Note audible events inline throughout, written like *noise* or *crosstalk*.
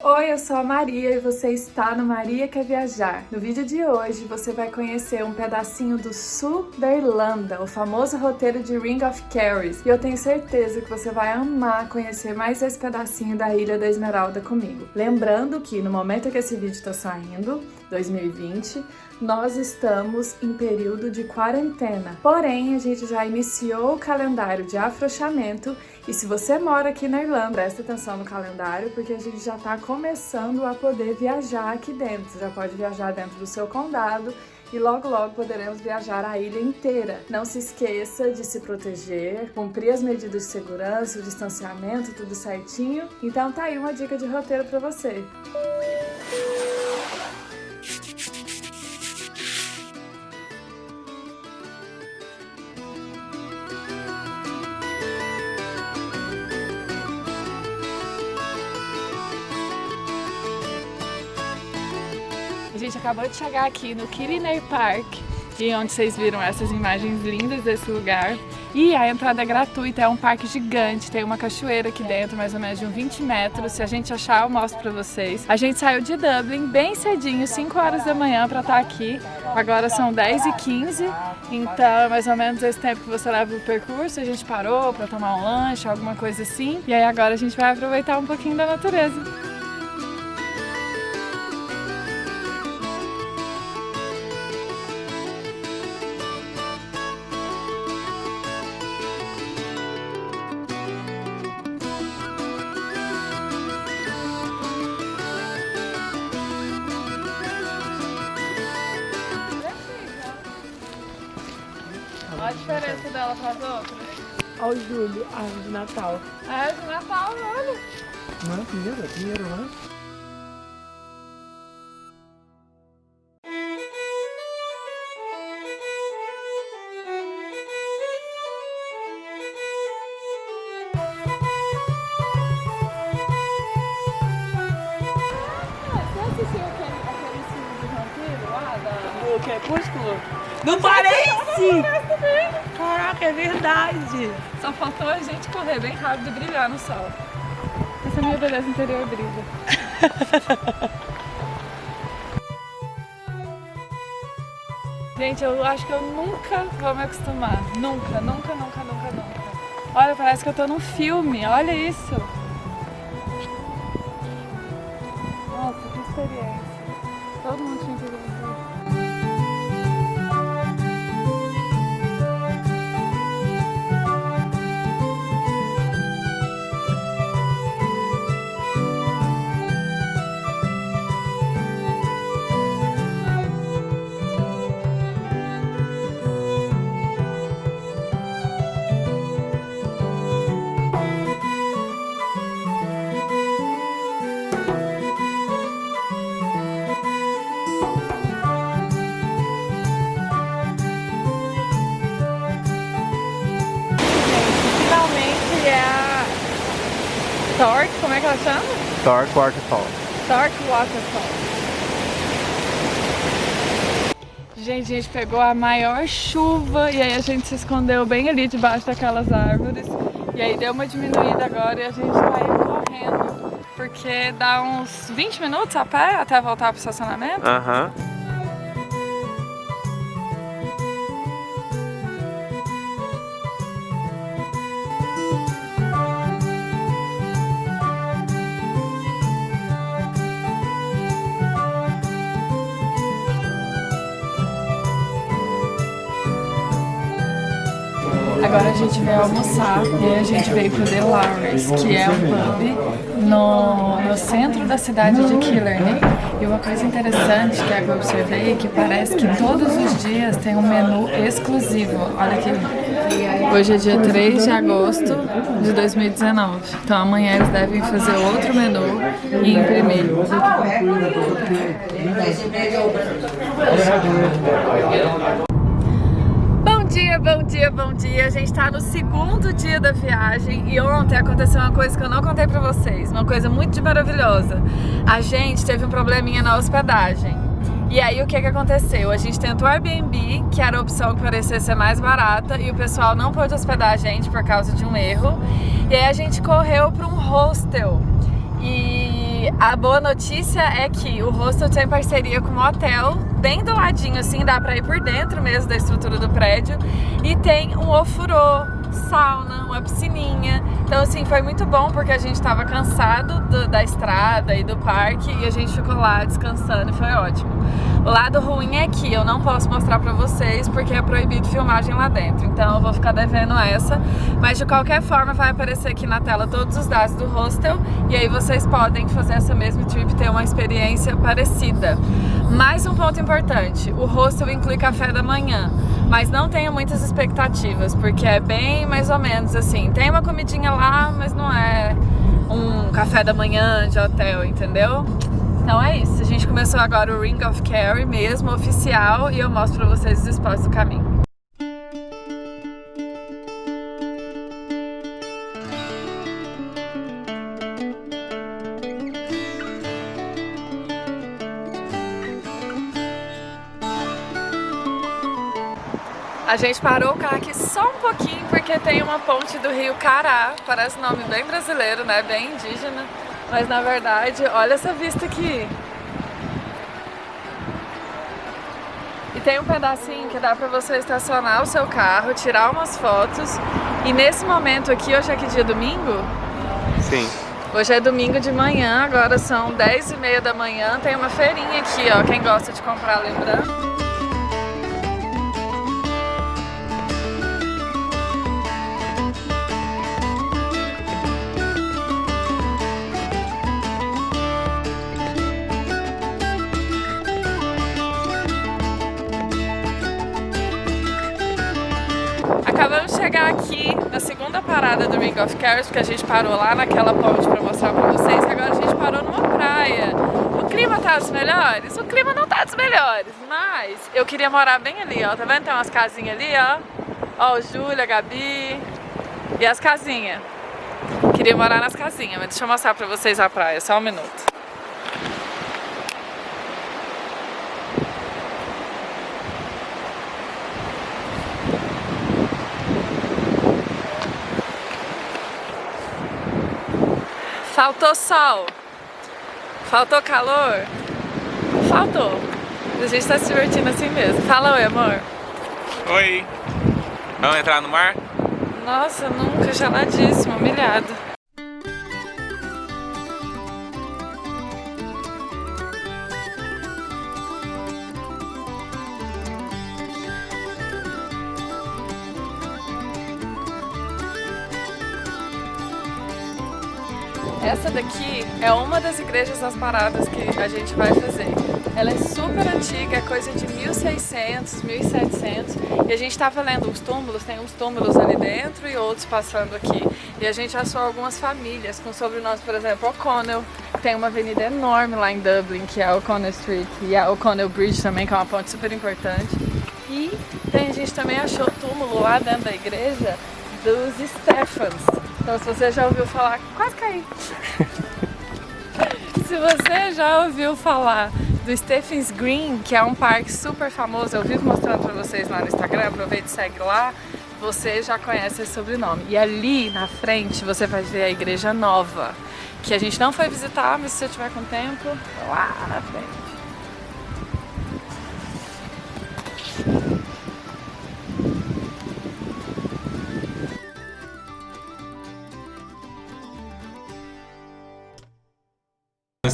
Oi, eu sou a Maria e você está no Maria Quer Viajar. No vídeo de hoje você vai conhecer um pedacinho do sul da Irlanda, o famoso roteiro de Ring of Kerry. E eu tenho certeza que você vai amar conhecer mais esse pedacinho da Ilha da Esmeralda comigo. Lembrando que no momento que esse vídeo está saindo, 2020, nós estamos em período de quarentena. Porém, a gente já iniciou o calendário de afrouxamento e se você mora aqui na Irlanda, presta atenção no calendário porque a gente já está começando a poder viajar aqui dentro. Você já pode viajar dentro do seu condado e logo logo poderemos viajar a ilha inteira. Não se esqueça de se proteger, cumprir as medidas de segurança, o distanciamento, tudo certinho. Então tá aí uma dica de roteiro para você. A gente acabou de chegar aqui no Kiriner Park, e onde vocês viram essas imagens lindas desse lugar. E a entrada é gratuita, é um parque gigante, tem uma cachoeira aqui dentro, mais ou menos de uns 20 metros. Se a gente achar, eu mostro pra vocês. A gente saiu de Dublin bem cedinho, 5 horas da manhã pra estar aqui. Agora são 10 e 15 então é mais ou menos esse tempo que você leva o percurso. A gente parou pra tomar um lanche, alguma coisa assim. E aí agora a gente vai aproveitar um pouquinho da natureza. A diferença dela para as outras. Olha o Júlio, a árvore de Natal. A árvore de Natal, olha. Não é Pinheiro? É Pinheiro, não é? O Crepúsculo? Não parece! Caraca, é verdade! Só faltou a gente correr bem rápido e brilhar no sol. Essa minha beleza interior brilha. *laughs* gente, eu acho que eu nunca vou me acostumar. Nunca, nunca, nunca, nunca, nunca. Olha, parece que eu tô num filme. Olha isso. Torque Waterfall. Torque Waterfall. Gente, a gente pegou a maior chuva e aí a gente se escondeu bem ali debaixo daquelas árvores. E aí deu uma diminuída agora e a gente tá indo correndo. Porque dá uns 20 minutos a pé até voltar pro estacionamento. Aham. Agora a gente veio almoçar e a gente veio pro The Lowry's, que é um pub no, no centro da cidade de Killarney. E uma coisa interessante que eu observei é que parece que todos os dias tem um menu exclusivo. Olha aqui. Hoje é dia 3 de agosto de 2019. Então amanhã eles devem fazer outro menu e imprimir bom dia, bom dia. A gente tá no segundo dia da viagem e ontem aconteceu uma coisa que eu não contei pra vocês, uma coisa muito maravilhosa. A gente teve um probleminha na hospedagem. E aí o que que aconteceu? A gente tentou o Airbnb, que era a opção que parecia ser mais barata, e o pessoal não pôde hospedar a gente por causa de um erro. E aí a gente correu para um hostel. A boa notícia é que o hostel tem parceria com um hotel, bem do ladinho assim, dá pra ir por dentro mesmo da estrutura do prédio. E tem um ofurô, sauna, uma piscininha. Então assim, foi muito bom porque a gente tava cansado do, da estrada e do parque e a gente ficou lá descansando e foi ótimo. O lado ruim é que eu não posso mostrar pra vocês porque é proibido filmagem lá dentro, então eu vou ficar devendo essa. Mas de qualquer forma vai aparecer aqui na tela todos os dados do hostel e aí vocês podem fazer essa mesma trip ter uma experiência parecida. Mais um ponto importante, o hostel inclui café da manhã, mas não tenha muitas expectativas, porque é bem mais ou menos assim. Tem uma comidinha lá, mas não é um café da manhã de hotel, entendeu? Então é isso, a gente começou agora o Ring of Kerry mesmo, oficial, e eu mostro pra vocês os spots do caminho. A gente parou o carro aqui só um pouquinho porque tem uma ponte do rio Cará, parece nome bem brasileiro, né, bem indígena, mas na verdade, olha essa vista aqui. E tem um pedacinho que dá pra você estacionar o seu carro, tirar umas fotos, e nesse momento aqui, hoje é que dia? Domingo? Sim. Hoje é domingo de manhã, agora são 10 e meia da manhã, tem uma feirinha aqui, ó, quem gosta de comprar lembrando. Chegar aqui na segunda parada do Ring of Cares, porque a gente parou lá naquela ponte pra mostrar pra vocês, e agora a gente parou numa praia. O clima tá dos melhores? O clima não tá dos melhores, mas eu queria morar bem ali, ó. Tá vendo? Tem umas casinhas ali, ó. Ó, o Júlia, a Gabi e as casinhas. Queria morar nas casinhas, mas deixa eu mostrar pra vocês a praia, só um minuto. Faltou sol. Faltou calor. Faltou. A gente tá se divertindo assim mesmo. Fala oi, amor. Oi. Vamos entrar no mar? Nossa, nunca, geladíssimo, humilhado. Essa daqui é uma das igrejas das paradas que a gente vai fazer. Ela é super antiga, é coisa de 1600, 1700 e a gente estava lendo os túmulos, tem uns túmulos ali dentro e outros passando aqui. E a gente achou algumas famílias com sobrenomes, por exemplo, O'Connell, tem uma avenida enorme lá em Dublin, que é a O'Connell Street, e a O'Connell Bridge também, que é uma ponte super importante. E tem, a gente também achou túmulo lá dentro da igreja dos Stephans, então se você já ouviu falar... Quase caí! *laughs* se você já ouviu falar do Stephens Green, que é um parque super famoso, eu vivo mostrando pra vocês lá no Instagram, aproveita e segue lá, você já conhece esse sobrenome. E ali na frente você vai ver a igreja nova, que a gente não foi visitar, mas se você tiver com tempo, lá na frente.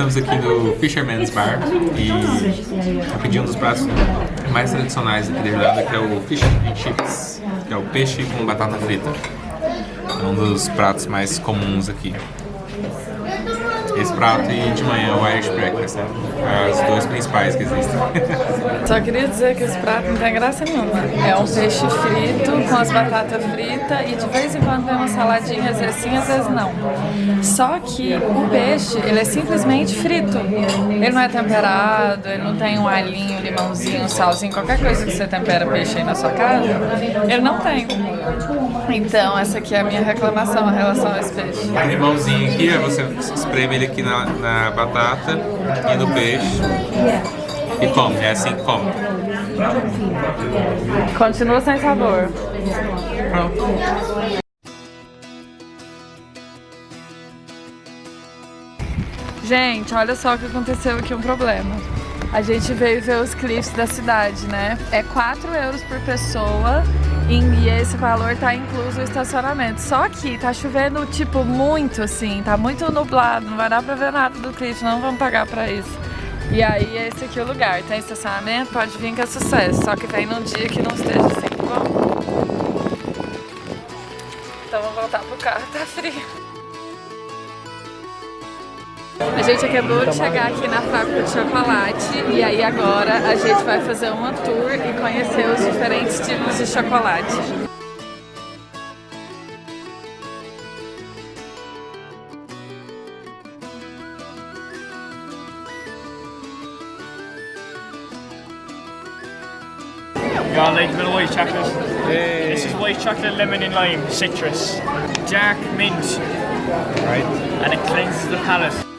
Estamos aqui no Fisherman's Bar e eu pedi um dos pratos mais tradicionais aqui da Irlanda, que é o Fish and Chips, que é o peixe com batata frita. É um dos pratos mais comuns aqui. Esse prato e de manhã o Irish Breakfast, né? As duas principais que existem. *laughs* Só queria dizer que esse prato não tem graça nenhuma. É um peixe frito com as batatas fritas e de vez em quando vem uma saladinha, às vezes sim, às vezes não. Só que o peixe, ele é simplesmente frito. Ele não é temperado, ele não tem um alhinho, limãozinho, salzinho, qualquer coisa que você tempera peixe aí na sua casa, ele não tem. Então essa aqui é a minha reclamação em relação a esse peixe. O limãozinho aqui, você espreme ele aqui na, na batata e no peixe e come, é assim que come. Continua sem sabor. Pronto. Gente, olha só que aconteceu aqui, um problema. A gente veio ver os cliffs da cidade, né? É 4 euros por pessoa e esse valor tá incluso o estacionamento. Só que tá chovendo, tipo, muito assim, tá muito nublado, não vai dar pra ver nada do cliff, não vamos pagar pra isso. E aí esse aqui é o lugar, tem estacionamento, pode vir que é sucesso, só que vem num dia que não esteja assim bom. Então vamos voltar pro carro, tá frio. A gente acabou de chegar aqui na fábrica de chocolate e aí agora a gente vai fazer uma tour e conhecer os diferentes tipos de chocolate. Got a little white chocolate. Hey. This is white chocolate, lemon and lime, citrus. Dark mint. Right. And it cleanses the palate.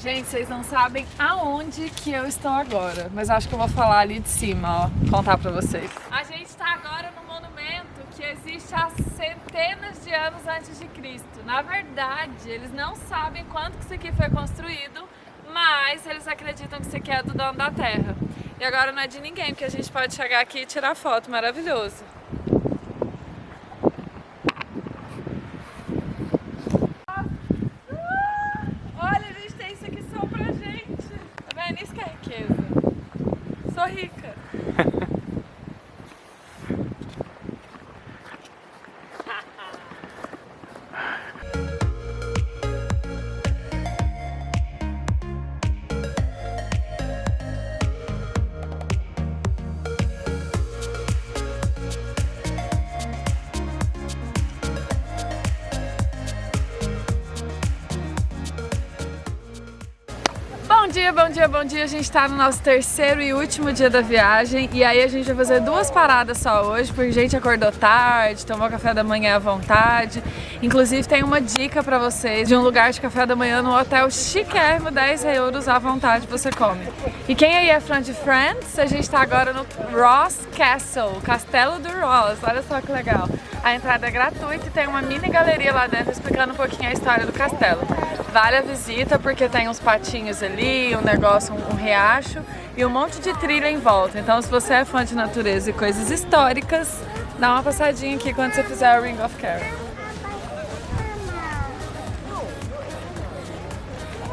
Gente, vocês não sabem aonde que eu estou agora, mas acho que eu vou falar ali de cima, ó, contar pra vocês. A gente está agora no monumento que existe há centenas de anos antes de Cristo. Na verdade, eles não sabem quando que isso aqui foi construído, mas eles acreditam que isso aqui é do dono da terra. E agora não é de ninguém, porque a gente pode chegar aqui e tirar foto, maravilhoso. Dia, bom dia, bom dia. A gente tá no nosso terceiro e último dia da viagem e aí a gente vai fazer duas paradas só hoje, porque a gente acordou tarde, tomou café da manhã à vontade. Inclusive tem uma dica pra vocês de um lugar de café da manhã no hotel chiquérrimo, 10 euros à vontade você come. E quem aí é fã de Friends, a gente tá agora no Ross Castle, Castelo do Ross, olha só que legal. A entrada é gratuita e tem uma mini galeria lá dentro explicando um pouquinho a história do castelo. Vale a visita porque tem uns patinhos ali, um negócio, um, riacho e um monte de trilha em volta. Então se você é fã de natureza e coisas históricas, dá uma passadinha aqui quando você fizer o Ring of Kerry.